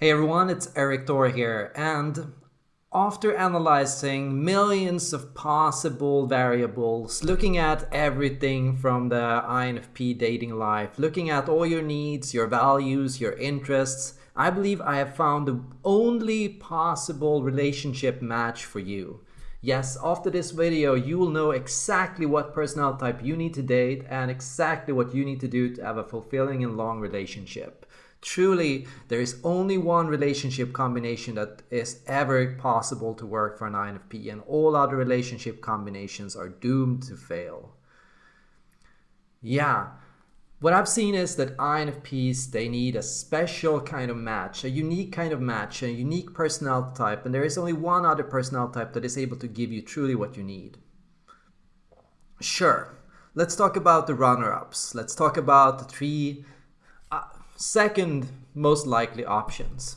Hey everyone, it's Erik Thor here, and after analyzing millions of possible variables, looking at everything from the INFP dating life, looking at all your needs, your values, your interests, I believe I have found the only possible relationship match for you. Yes, after this video, you will know exactly what personality type you need to date and exactly what you need to do to have a fulfilling and long relationship. Truly, there is only one relationship combination that is ever possible to work for an INFP and all other relationship combinations are doomed to fail. Yeah, what I've seen is that INFPs, they need a special kind of match, a unique kind of match, a unique personality type, and there is only one other personality type that is able to give you truly what you need. Sure, let's talk about the runner-ups. Let's talk about the three second most likely options.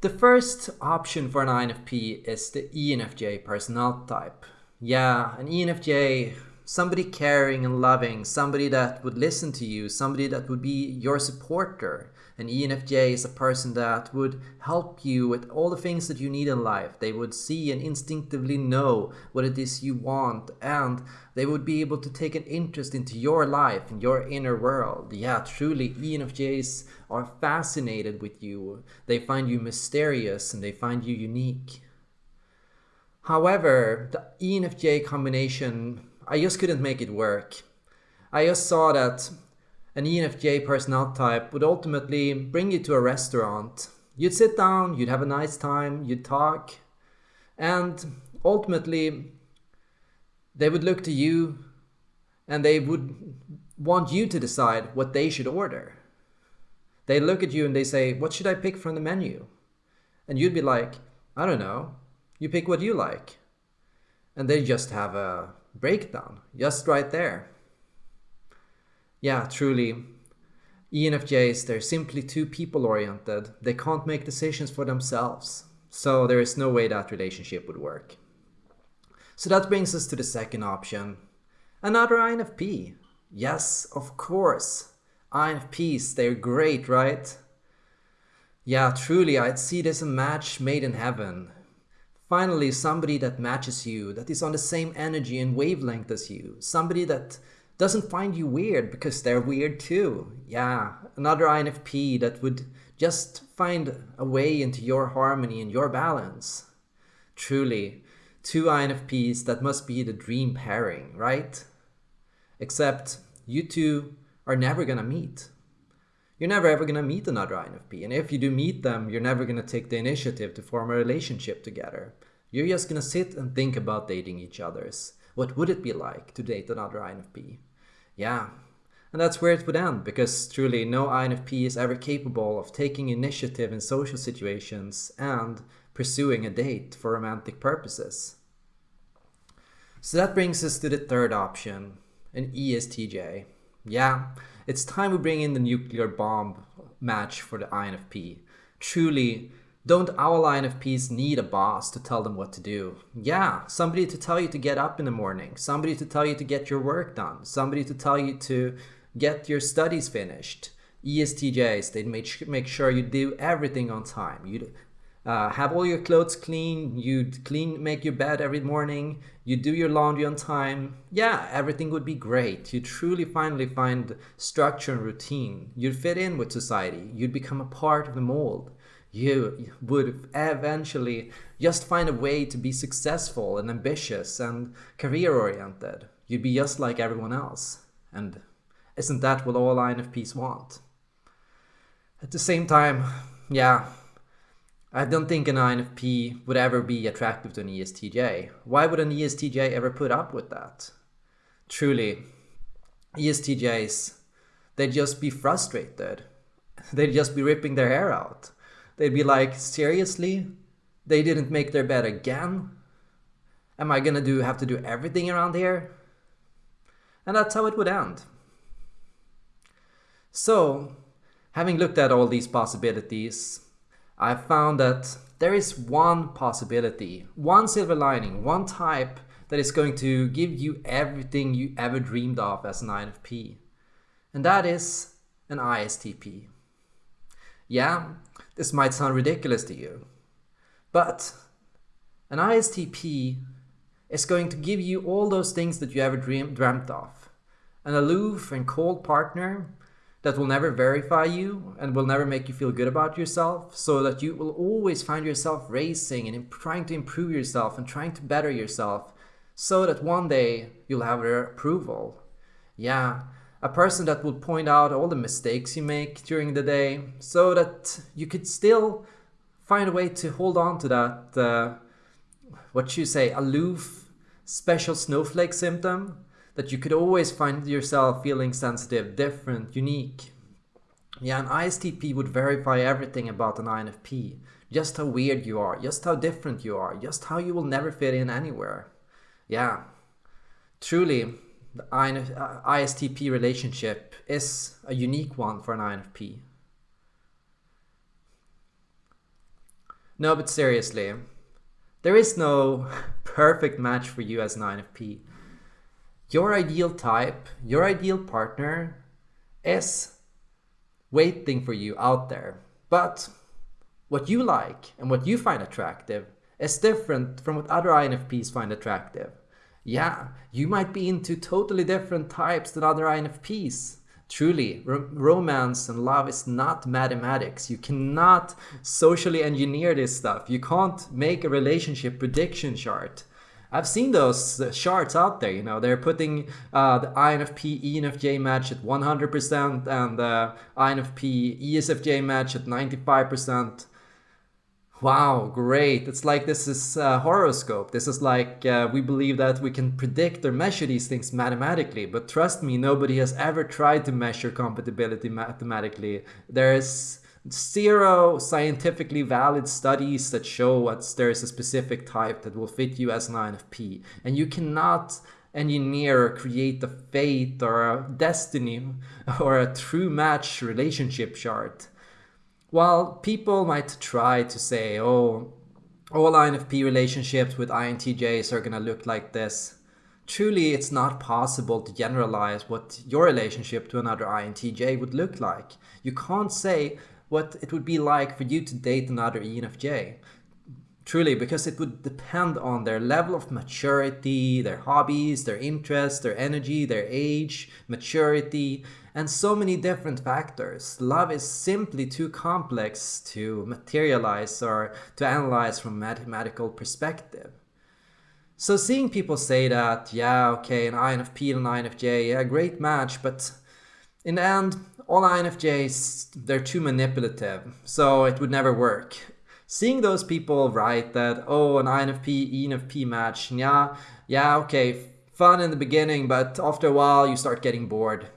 The first option for an INFP is the ENFJ personality type. Yeah, an ENFJ somebody caring and loving, somebody that would listen to you, somebody that would be your supporter. An ENFJ is a person that would help you with all the things that you need in life. They would see and instinctively know what it is you want and they would be able to take an interest into your life and your inner world. Yeah, truly, ENFJs are fascinated with you. They find you mysterious and they find you unique. However, the ENFJ combination I just couldn't make it work. I just saw that an ENFJ personality type would ultimately bring you to a restaurant. You'd sit down, you'd have a nice time, you'd talk, and ultimately they would look to you and they would want you to decide what they should order. They look at you and they say, what should I pick from the menu? And you'd be like, I don't know, you pick what you like. And they just have a breakdown just right there. Yeah, truly. ENFJs, they're simply too people oriented. They can't make decisions for themselves. So there is no way that relationship would work. So that brings us to the second option. Another INFP. Yes, of course. INFPs, they're great, right? Yeah, truly, I'd see this a match made in heaven. Finally, somebody that matches you, that is on the same energy and wavelength as you. Somebody that doesn't find you weird because they're weird too. Yeah, another INFP that would just find a way into your harmony and your balance. Truly, two INFPs that must be the dream pairing, right? Except you two are never gonna meet you're never ever to meet another INFP. And if you do meet them, you're never to take the initiative to form a relationship together. You're just to sit and think about dating each other's. What would it be like to date another INFP? Yeah. And that's where it would end, because truly no INFP is ever capable of taking initiative in social situations and pursuing a date for romantic purposes. So that brings us to the third option, an ESTJ. Yeah, it's time we bring in the nuclear bomb match for the INFP. Truly, don't all INFPs need a boss to tell them what to do? Yeah, somebody to tell you to get up in the morning, somebody to tell you to get your work done, somebody to tell you to get your studies finished. ESTJs, they make, make sure you do everything on time. You uh, have all your clothes clean, you clean, make your bed every morning, you do your laundry on time, yeah, everything would be great. You'd truly finally find structure and routine. You'd fit in with society. You'd become a part of the mold. You would eventually just find a way to be successful and ambitious and career oriented. You'd be just like everyone else. And isn't that what all INFPs want? At the same time, yeah, I don't think an INFP would ever be attractive to an ESTJ. Why would an ESTJ ever put up with that? Truly, ESTJs, they'd just be frustrated. They'd just be ripping their hair out. They'd be like, seriously? They didn't make their bed again? Am I gonna do have to do everything around here? And that's how it would end. So, having looked at all these possibilities, I found that there is one possibility, one silver lining, one type that is going to give you everything you ever dreamed of as an INFP. And that is an ISTP. Yeah, this might sound ridiculous to you, but an ISTP is going to give you all those things that you ever dream, dreamt of. An aloof and cold partner that will never verify you and will never make you feel good about yourself, so that you will always find yourself racing and trying to improve yourself and trying to better yourself, so that one day you'll have their approval. Yeah, a person that will point out all the mistakes you make during the day, so that you could still find a way to hold on to that. Uh, what you say, aloof, special snowflake symptom, that you could always find yourself feeling sensitive, different, unique. Yeah, an ISTP would verify everything about an INFP. Just how weird you are, just how different you are, just how you will never fit in anywhere. Yeah, truly, the ISTP uh, relationship is a unique one for an INFP. No, but seriously, there is no perfect match for you as an INFP. Your ideal type, your ideal partner is waiting for you out there. But what you like and what you find attractive is different from what other INFPs find attractive. Yeah, you might be into totally different types than other INFPs. Truly, romance and love is not mathematics. You cannot socially engineer this stuff. You can't make a relationship prediction chart. I've seen those charts out there, you know, they're putting uh, the INFP ENFJ match at 100% and the INFP ESFJ match at 95%. Wow, great. It's like this is a horoscope. This is like uh, we believe that we can predict or measure these things mathematically. But trust me, nobody has ever tried to measure compatibility mathematically. There's zero scientifically valid studies that show what there's a specific type that will fit you as an INFP. And you cannot engineer or create a fate or a destiny or a true match relationship chart while people might try to say, oh, all INFP relationships with INTJs are going to look like this, truly it's not possible to generalize what your relationship to another INTJ would look like. You can't say what it would be like for you to date another ENFJ. Truly, because it would depend on their level of maturity, their hobbies, their interests, their energy, their age, maturity, and so many different factors. Love is simply too complex to materialize or to analyze from a mathematical perspective. So seeing people say that, yeah, okay, an INFP and an INFJ, yeah, great match, but in the end, all INFJs, they're too manipulative, so it would never work. Seeing those people write that, oh, an INFP, ENFP match, yeah, yeah, okay, fun in the beginning, but after a while you start getting bored.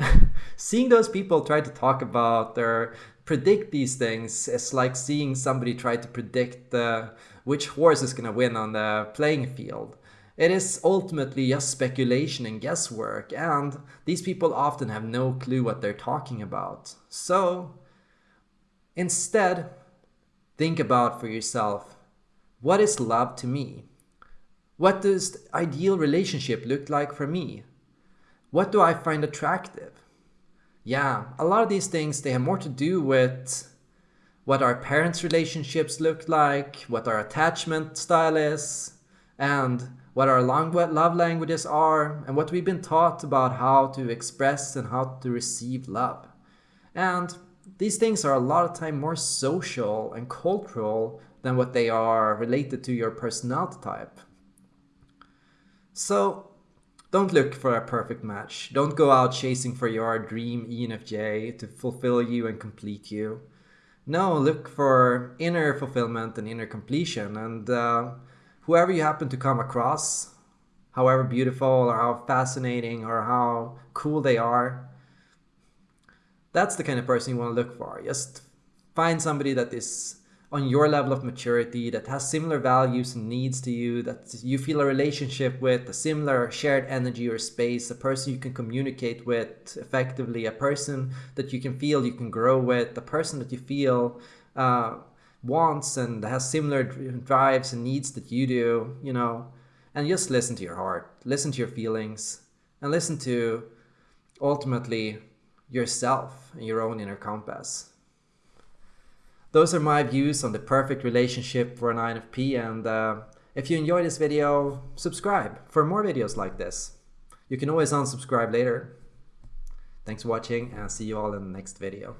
seeing those people try to talk about or predict these things is like seeing somebody try to predict which horse is going to win on the playing field. It is ultimately just speculation and guesswork, and these people often have no clue what they're talking about. So, instead, think about for yourself what is love to me? What does the ideal relationship look like for me? What do I find attractive? Yeah, a lot of these things, they have more to do with what our parents' relationships look like, what our attachment style is, and what our love languages are, and what we've been taught about how to express and how to receive love. And these things are a lot of time more social and cultural than what they are related to your personality type. So don't look for a perfect match. Don't go out chasing for your dream ENFJ to fulfill you and complete you. No, look for inner fulfillment and inner completion. And uh, whoever you happen to come across, however beautiful or how fascinating or how cool they are, that's the kind of person you want to look for. Just find somebody that is on your level of maturity that has similar values and needs to you, that you feel a relationship with, a similar shared energy or space, a person you can communicate with effectively, a person that you can feel you can grow with, a person that you feel uh, wants and has similar drives and needs that you do, you know, and just listen to your heart, listen to your feelings, and listen to ultimately yourself and your own inner compass. Those are my views on the perfect relationship for an INFP and uh, if you enjoyed this video, subscribe for more videos like this. You can always unsubscribe later. Thanks for watching and see you all in the next video.